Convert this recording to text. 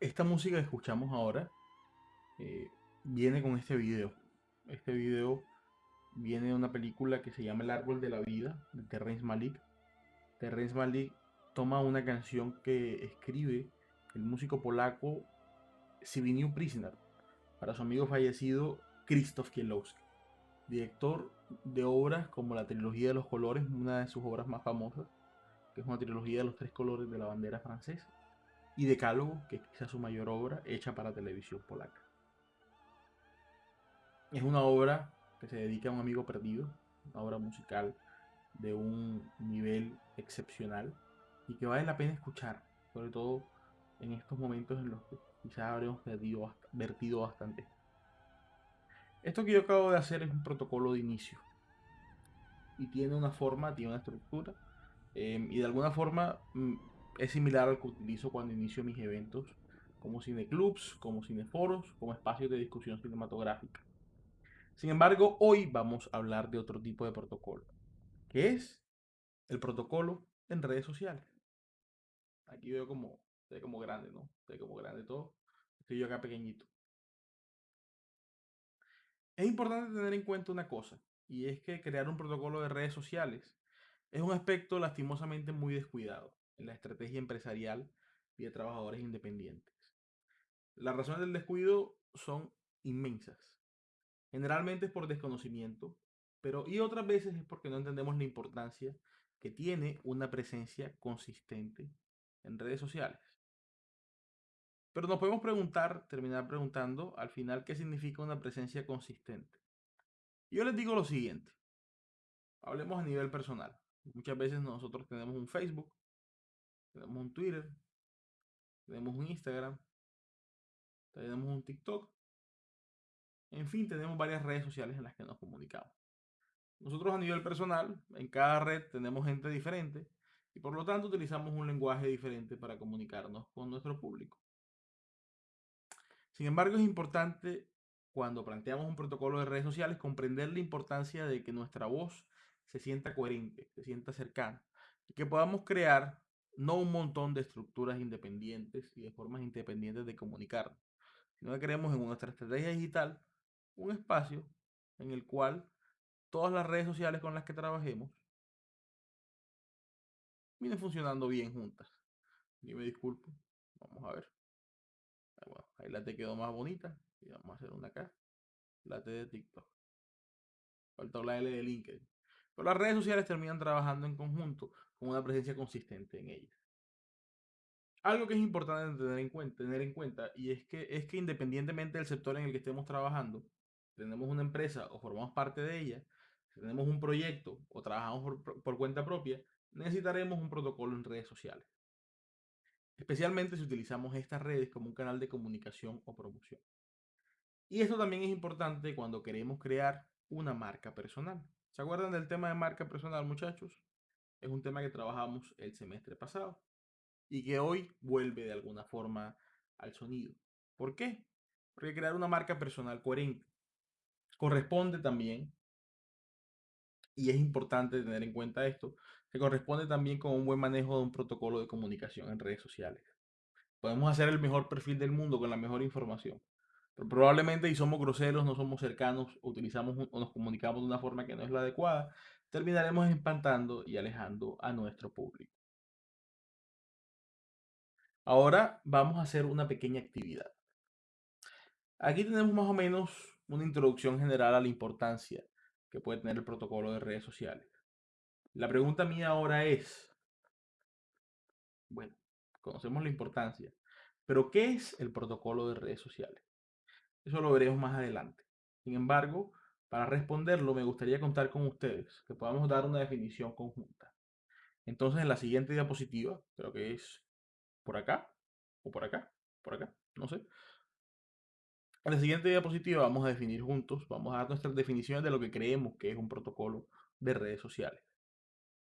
esta música que escuchamos ahora eh, viene con este video. Este video viene de una película que se llama El Árbol de la Vida, de Terrence Malik. Terrence Malik toma una canción que escribe el músico polaco Zbigniew Prisoner para su amigo fallecido Krzysztof Kielowski, director de obras como la trilogía de los colores, una de sus obras más famosas, que es una trilogía de los tres colores de la bandera francesa, y Decálogo, que es quizás su mayor obra hecha para televisión polaca. Es una obra que se dedica a un amigo perdido, una obra musical de un nivel excepcional y que vale la pena escuchar, sobre todo en estos momentos en los que quizás habremos perdido, vertido bastante. Esto que yo acabo de hacer es un protocolo de inicio y tiene una forma, tiene una estructura em, y de alguna forma mm, es similar al que utilizo cuando inicio mis eventos como cineclubs, como cineforos, como espacios de discusión cinematográfica. Sin embargo, hoy vamos a hablar de otro tipo de protocolo, que es el protocolo en redes sociales. Aquí veo como, ve como grande, ¿no? Ve como grande todo. Estoy yo acá pequeñito. Es importante tener en cuenta una cosa, y es que crear un protocolo de redes sociales es un aspecto lastimosamente muy descuidado en la estrategia empresarial y de trabajadores independientes. Las razones del descuido son inmensas. Generalmente es por desconocimiento, pero y otras veces es porque no entendemos la importancia que tiene una presencia consistente en redes sociales. Pero nos podemos preguntar, terminar preguntando al final qué significa una presencia consistente. Yo les digo lo siguiente. Hablemos a nivel personal. Muchas veces nosotros tenemos un Facebook, tenemos un Twitter, tenemos un Instagram, tenemos un TikTok. En fin, tenemos varias redes sociales en las que nos comunicamos. Nosotros a nivel personal, en cada red tenemos gente diferente y por lo tanto utilizamos un lenguaje diferente para comunicarnos con nuestro público. Sin embargo, es importante cuando planteamos un protocolo de redes sociales comprender la importancia de que nuestra voz se sienta coherente, se sienta cercana y que podamos crear no un montón de estructuras independientes y de formas independientes de comunicarnos, sino que creemos en nuestra estrategia digital un espacio en el cual todas las redes sociales con las que trabajemos vienen funcionando bien juntas. Y me disculpo. Vamos a ver. ahí la te quedó más bonita. Y vamos a hacer una acá. La T de TikTok. Falta la de LinkedIn. Pero las redes sociales terminan trabajando en conjunto con una presencia consistente en ellas. Algo que es importante tener en cuenta, y es que, es que independientemente del sector en el que estemos trabajando, tenemos una empresa o formamos parte de ella, si tenemos un proyecto o trabajamos por, cuenta propia, necesitaremos un protocolo en redes sociales. Especialmente si utilizamos estas redes como un canal de comunicación o promoción. Y esto también es importante cuando queremos crear una marca personal. ¿Se acuerdan del tema de marca personal, muchachos? Es un tema que trabajamos el semestre pasado y que hoy vuelve de alguna forma al sonido. ¿Por qué? Porque crear una marca personal coherente corresponde también, y es importante tener en cuenta esto, que corresponde también con un buen manejo de un protocolo de comunicación en redes sociales. Podemos hacer el mejor perfil del mundo con la mejor información, probablemente si somos groseros, no somos cercanos, utilizamos o nos comunicamos de una forma que no es la adecuada, terminaremos espantando y alejando a nuestro público. Ahora vamos a hacer una pequeña actividad. Aquí tenemos más o menos una introducción general a la importancia que puede tener el protocolo de redes sociales. La pregunta mía ahora es, bueno, conocemos la importancia, pero ¿qué es el protocolo de redes sociales? Eso lo veremos más adelante. Sin embargo, para responderlo me gustaría contar con ustedes, que podamos dar una definición conjunta. Entonces, en la siguiente diapositiva, creo que es por acá, o por acá, por acá, no sé, en la siguiente diapositiva vamos a definir juntos, vamos a dar nuestras definiciones de lo que creemos que es un protocolo de redes sociales.